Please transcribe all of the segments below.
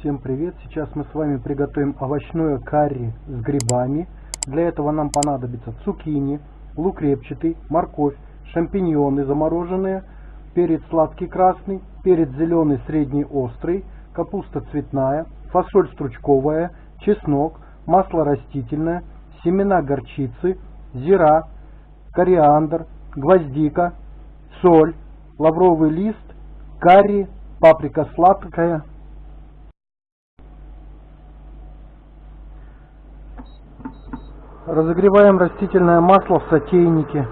Всем привет! Сейчас мы с вами приготовим овощное карри с грибами. Для этого нам понадобится цукини, лук репчатый, морковь, шампиньоны замороженные, перец сладкий красный, перец зеленый средний острый, капуста цветная, фасоль стручковая, чеснок, масло растительное, семена горчицы, зира, кориандр, гвоздика, соль, лавровый лист, карри, паприка сладкая, Разогреваем растительное масло в сотейнике.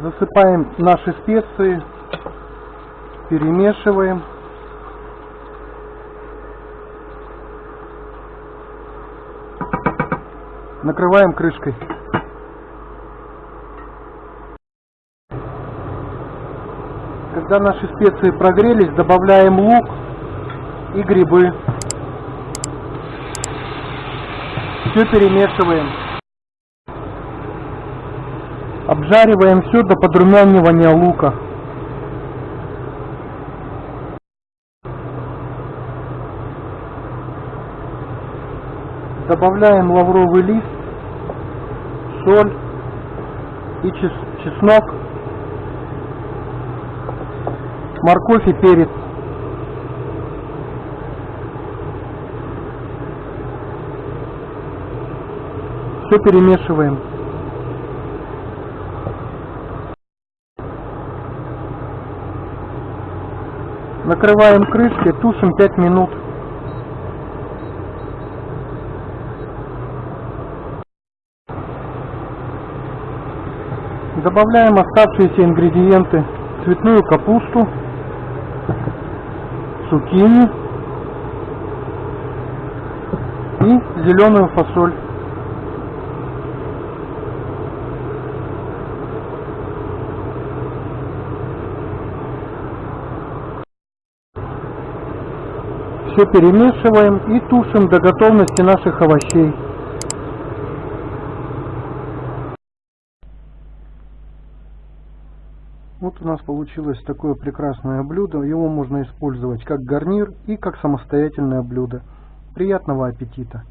Засыпаем наши специи, перемешиваем. Накрываем крышкой. Когда наши специи прогрелись, добавляем лук и грибы. Все перемешиваем. Обжариваем все до подрумянивания лука. Добавляем лавровый лист, соль и чеснок, морковь и перец. Все перемешиваем. Накрываем крышкой, тушим 5 минут. Добавляем оставшиеся ингредиенты. Цветную капусту, цукини и зеленую фасоль. Все перемешиваем и тушим до готовности наших овощей. Вот у нас получилось такое прекрасное блюдо. Его можно использовать как гарнир и как самостоятельное блюдо. Приятного аппетита!